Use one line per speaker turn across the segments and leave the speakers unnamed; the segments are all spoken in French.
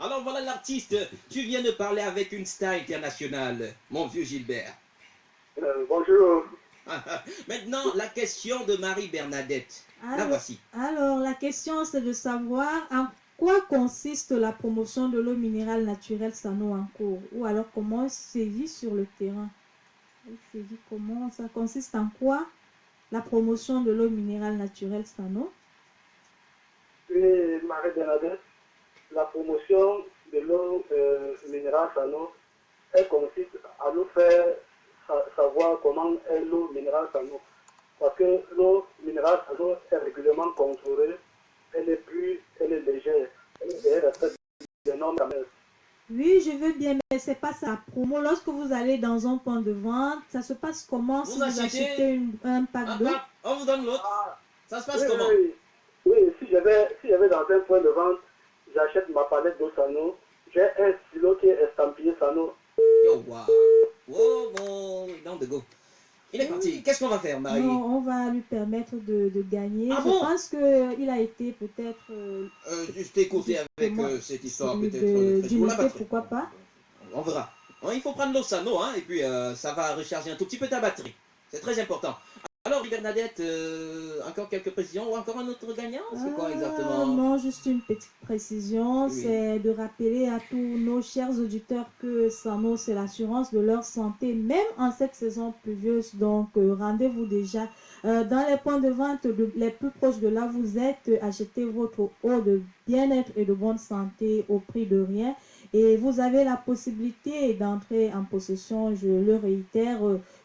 Alors voilà l'artiste, tu viens de parler avec une star internationale, mon vieux Gilbert.
Euh, bonjour.
Maintenant, la question de Marie-Bernadette. La
Alors,
voici.
alors, la question, c'est de savoir en quoi consiste la promotion de l'eau minérale naturelle Sano en cours? Ou alors, comment c'est vu sur le terrain? Elle sévit comment Ça consiste en quoi la promotion de l'eau minérale naturelle Sano?
Oui, Marie-Bernadette, la promotion de l'eau euh, minérale Sano, elle consiste à nous faire sa- savoir comment est l'eau minérale Sano. Parce que l'eau minérale Sano est régulièrement contrôlée, elle est plus, elle est légère, elle respecte les normes.
Oui, je veux bien, mais c'est pas ça. Promo, lorsque vous allez dans un point de vente, ça se passe comment si
Vous achetez
achetez une- un pack d'eau?
on vous donne l'autre.
Ah,
Ça se passe
oui,
comment?
oui, oui, Oui, si j'avais si j'avais dans un point de vente, j'achète ma palette d'eau Sano, j'ai un stylo qui est estampillé Sano.
Yo, wow. Wow, bon, down the go. Il est parti. Qu'est-ce qu'on va faire, Marie?
Non, on va lui permettre de, de gagner.
Ah
je
bon?
pense qu'il a été peut-être euh,
euh, Juste écouter avec euh, cette histoire, peut-être.
de-
de batterie.
pourquoi pas?
On verra. Hein, Il faut prendre l'Osano, hein, et puis euh, ça va recharger un tout petit peu ta batterie. C'est très important. Alors, Bernadette, euh, encore quelques précisions ou encore un autre gagnant C'est quoi
Ah,
exactement?
Non, juste une petite précision,
Oui.
c'est de rappeler à tous nos chers auditeurs que Sano, c'est l'assurance de leur santé, même en cette saison pluvieuse. Donc, euh, rendez-vous déjà euh, dans les points de vente de- les plus proches de là où vous êtes. achetez votre eau de bien-être et de bonne santé au prix de rien. Et vous avez la possibilité d'entrer en possession, je le réitère,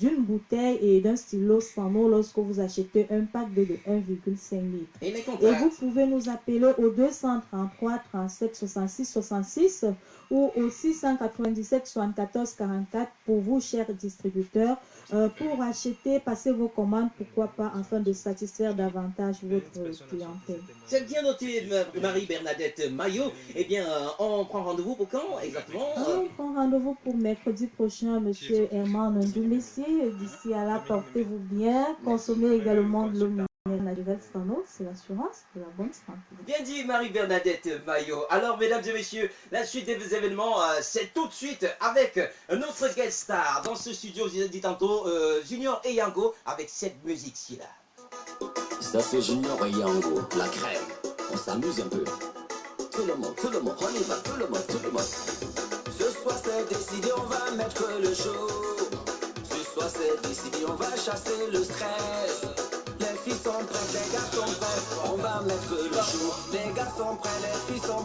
d'une bouteille et d'un stylo Sano lorsque vous achetez un pack de, de 1,5 litres.
Et
Et vous pouvez nous appeler au 233 37 66 66 ou au 697 74 44 pour vous, chers distributeurs, euh, pour acheter, passer vos commandes, pourquoi pas, afin de satisfaire davantage votre clientèle.
C'est bien noté, Ma- Marie-Bernadette Maillot. Eh bien, euh, on prend rendez-vous pour quand exactement?
On prend rendez-vous pour mercredi prochain, monsieur Herman Ndoumessi. D'ici à là, portez-vous bien. Consommez également de l'eau minérale naturelle Sano, c'est l'assurance de la bonne santé.
Bien dit Marie-Bernadette Maillot. Alors, mesdames et messieurs, la suite des événements, euh, c'est tout de suite avec notre guest star dans ce studio, je l'ai dit tantôt, euh, Junior et Yango, avec cette musique-ci là.
Ça c'est Junior et Yango, la crème. On s'amuse un peu. Tout le monde, tout le monde, on y va, tout le monde, tout le monde. Ce soir c'est décidé, on va mettre le show. Ce soir c'est décidé, on va chasser le stress. Les filles sont prêtes, les gars sont prêts, on va mettre le show. Les gars sont prêts, les filles sont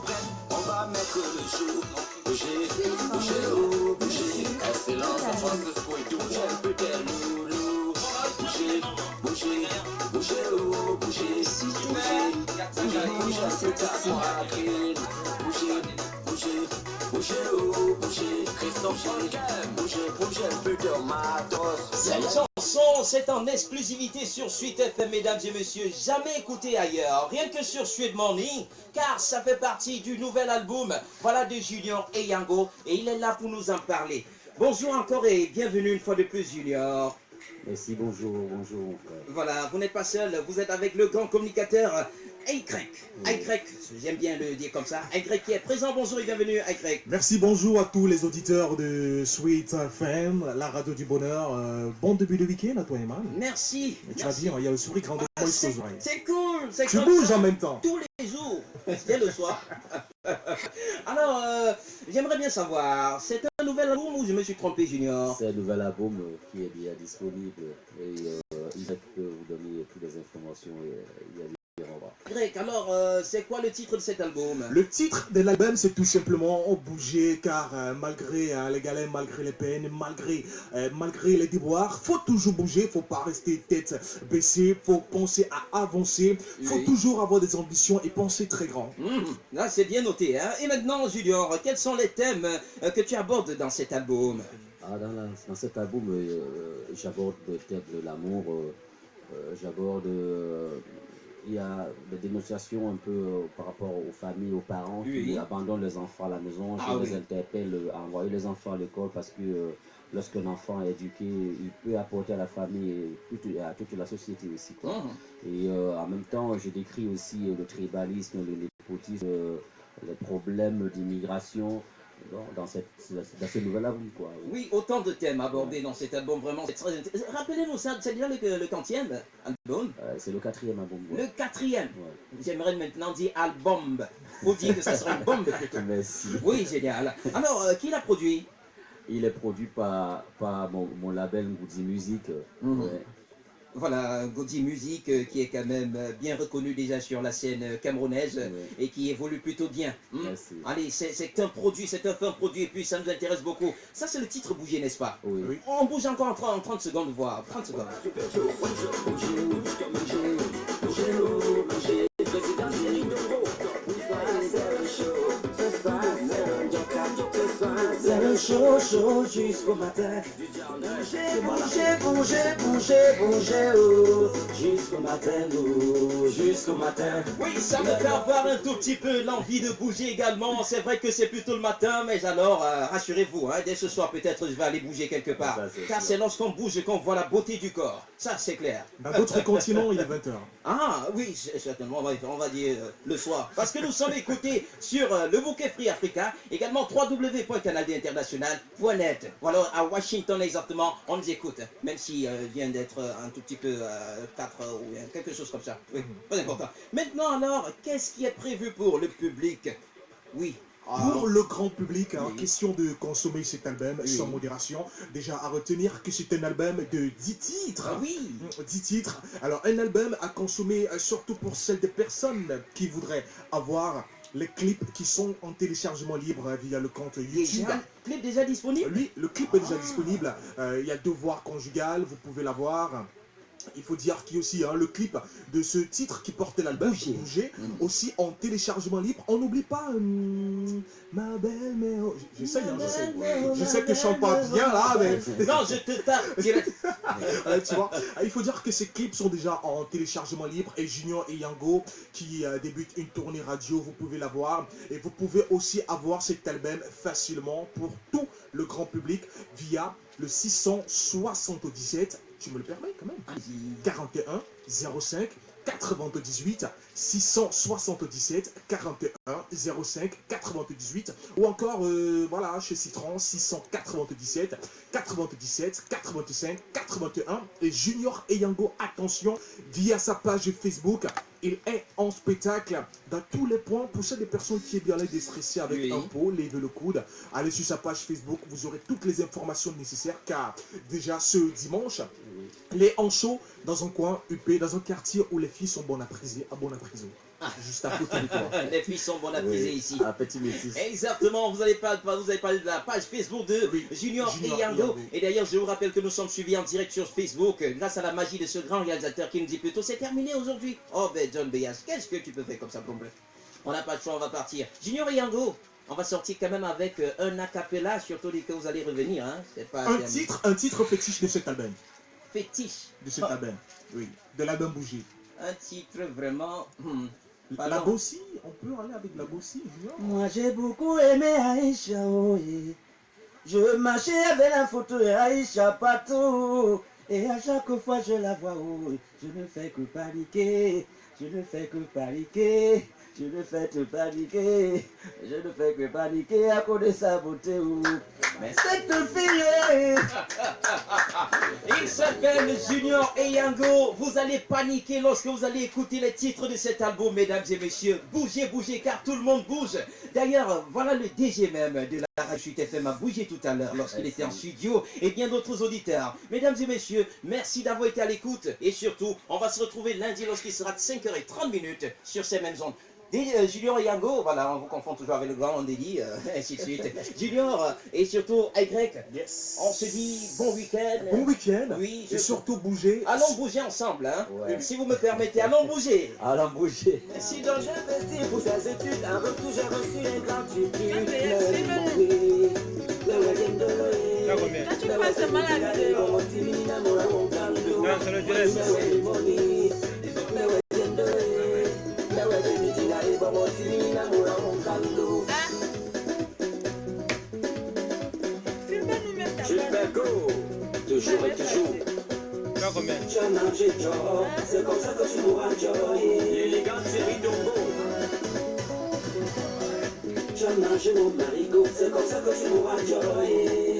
on va mettre le show. Bouger, bouger, oh, bouger. Excellence, en France, le tout. J'aime peut-être loulou. Bouger, bouger, bouger, oh, bouger. Bouger, bouger, bouger, c'est ta poitrine. Bouger, bouger, bouger, oh, bouger. Christophe, un peu de matos.
Chanson, c'est en exclusivité sur Suite FM, mesdames et messieurs, jamais écoutée ailleurs, rien que sur Suite Morning, car ça fait partie du nouvel album, voilà de Junior et Yango, et il est là pour nous en parler. Bonjour encore et bienvenue une fois de plus, Junior.
Merci, bonjour, bonjour frère.
Voilà, vous n'êtes pas seul, vous êtes avec le grand communicateur Y. Y, j'aime bien le dire comme ça. Y qui est présent, bonjour et bienvenue, Y.
Merci, bonjour à tous les auditeurs de Sweet FM, la radio du bonheur. Euh, bon début de week-end à toi, Eman.
Merci.
Et Tu vas
merci.
bien, il y a le sourire grand de
Ah,
moi
c'est
oreilles.
c'est cool, c'est
Tu bouges
ça.
en même temps.
tous les jours, dès le soir. Alors, euh, j'aimerais bien savoir, c'est un nouvel album ou je me suis trompé, Junior?
C'est un nouvel album euh, qui est bien disponible et euh, il peut vous donner toutes les informations et il y a
Greg, alors, euh, c'est quoi le titre de cet album?
Le titre de l'album, c'est tout simplement « Bouger » car euh, malgré euh, les galères, malgré les peines, malgré, euh, malgré les déboires, faut toujours bouger, faut pas rester tête baissée, faut penser à avancer, faut
Oui.
toujours avoir des ambitions et penser très grand.
Mhm, Là, c'est bien noté. Hein Et maintenant, Junior, quels sont les thèmes euh, que tu abordes dans cet album?
Ah, dans, la- dans cet album, euh, j'aborde le thème de l'amour, euh, euh, j'aborde... il y a des dénonciations un peu euh, par rapport aux familles, aux parents
Oui.
qui abandonnent les enfants à la maison. Je
Ah
les
oui.
interpelle euh, à envoyer les enfants à l'école parce que euh, lorsqu'un enfant est éduqué, il peut apporter à la famille et toute- à toute la société aussi. quoi.
Mhm.
Et euh, en même temps, je décris aussi le tribalisme, le népotisme, les problèmes d'immigration dans, dans, cette, dans ce nouvel album. Quoi.
Oui, autant de thèmes abordés dans cet album, vraiment. Rappelez-nous ça, c'est déjà le, le quantième album
euh, C'est le quatrième album.
Ouais. Le quatrième ouais. J'aimerais maintenant dire album. Faut dire que ça sera une bombe.
Merci.
Oui, génial. Alors, euh, qui l'a produit?
Il est produit par, par mon, mon label Goody Music.
Mm -hmm. Voilà, Gaudi Music euh, qui est quand même euh, bien reconnu déjà sur la scène euh, camerounaise et qui évolue plutôt bien.
Hmm?
Allez, c'est un produit, c'est un fin produit et puis ça nous intéresse beaucoup. Ça, c'est le titre Bouger, n'est-ce pas
oui. oui.
On bouge encore en 30, en 30 secondes, voir. 30 secondes.
Chaud, chaud jusqu'au matin. Bouger, bouger, bouger, bouger, bouger, oh, jusqu'au matin, oh, jusqu'au matin.
Oui, ça me fait avoir un tout petit peu l'envie de bouger également. C'est vrai que c'est plutôt le matin, mais alors, euh, rassurez-vous, hein, dès ce soir, peut-être je vais aller bouger quelque part.
Ça,
Car c'est lorsqu'on bouge qu'on voit la beauté du corps. Ça, c'est clair.
Dans d'autres continents, il est 20h.
Ah, oui, certainement, on va dire euh, le soir. Parce que nous sommes écoutés sur euh, le bouquet Free Africa, également www.canadien-international.net. Voilà, à Washington exactement, on nous écoute, même s'il euh, vient d'être un tout petit peu euh, 4 ou quelque chose comme ça. Oui, pas important. Maintenant alors, qu'est-ce qui est prévu pour le public? Oui.
Pour le grand public, hein, oui. question de consommer cet album
Oui.
sans modération. Déjà à retenir que c'est un album de 10 titres.
Ah oui
10 titres. Alors un album à consommer euh, surtout pour celles des personnes qui voudraient avoir les clips qui sont en téléchargement libre hein, via le compte YouTube.
Déjà, clip déjà disponible
Oui, le clip est déjà disponible. Euh, il y a Devoir conjugal, vous pouvez l'avoir. Il faut dire qu'il y a aussi hein, le clip de ce titre qui portait l'album,
Bouger.
Bouger,
Mm.
aussi en téléchargement libre. On n'oublie pas hum, ma belle Méo. J'essaye, hein, j'essaye. Je sais que je chante pas bien là, mais
Non, je te tape direct.
Ouais, tu vois. Ah, Il faut dire que ces clips sont déjà en téléchargement libre et Junior et Yango qui euh, débutent une tournée radio, vous pouvez la voir. Et vous pouvez aussi avoir cet album facilement pour tout le grand public via le 677, tu me le permets quand même, 41 05 98 677 41 05 98 ou encore euh, voilà chez Citron 697 97 85 81 et Junior Eyango attention via sa page Facebook il est en spectacle dans tous les points pour celles des personnes qui est bien là déstressées avec
Oui.
un pot levez le coude allez sur sa page Facebook vous aurez toutes les informations nécessaires car déjà ce dimanche les show dans un coin UP, dans un quartier où les filles sont bonnes à priser, à bonne à prison. Juste à côté de toi.
Les filles sont bonnes à priser
Oui,
ici.
Un petit métis.
Exactement, vous allez, pas, vous avez parlé de la page Facebook de
Oui,
Junior,
Junior
et Yango. Et d'ailleurs, je vous rappelle que nous sommes suivis en direct sur Facebook euh, grâce à la magie de ce grand réalisateur qui nous dit plutôt c'est terminé aujourd'hui. Oh ben John Beyas, qu'est-ce que tu peux faire comme ça, bref. On n'a pas de choix, on va partir. Junior et Yango, on va sortir quand même avec euh, un acapella, surtout dès que vous allez revenir. Hein. Pas
Un
terminé.
titre, un titre fétiche de cet album.
Fétiche.
De cet
Oh,
album. Oui. De l'album Bougie.
un titre vraiment. hmm,
La. Bossie, on peut aller avec la Bossie,
Moi j'ai beaucoup aimé Aïcha, yeah. Je marchais avec la photo de Aïcha partout. Et à chaque fois je la vois, je ne fais que paniquer. Je ne fais que paniquer. Je ne fais que paniquer. Je ne fais que paniquer à cause de sa beauté. Mais cette fille,
Il s'appelle Junior et Yango. Vous allez paniquer lorsque vous allez écouter les titres de cet album, mesdames et messieurs. Bougez, bougez, car tout le monde bouge. D'ailleurs, voilà le DG même de la radio FM a bougé tout à l'heure lorsqu'il était en studio et bien d'autres auditeurs. Mesdames et messieurs, merci d'avoir été à l'écoute. Et surtout, on va se retrouver lundi lorsqu'il sera de 5h30 minutes sur ces mêmes ondes. Euh, Junior et Yango, voilà, on vous confond toujours avec le grand Andéli, euh, ainsi de suite. Junior euh, et surtout Y,
Yes.
on se dit bon week-end.
Bon week-end.
Oui, je-
Et surtout bouger.
Allons bouger ensemble, hein.
Ouais.
Si vous me permettez, allons bouger.
Allons bouger.
Si dans
j'ai investi pour ses études. Retour, j'ai reçu une gratitude. Le oui, le week-end de l'Oé.
Quand tu passes seulement la vidéo.
Non,
c'est le direct.
Gilberto, toujours et toujours.
Tu as
Tu as mangé Joe, c'est comme ça que tu mourras Joe. L'élégante série Dongo.
je nage mon marigot, c'est comme ça que tu m'auras Joy.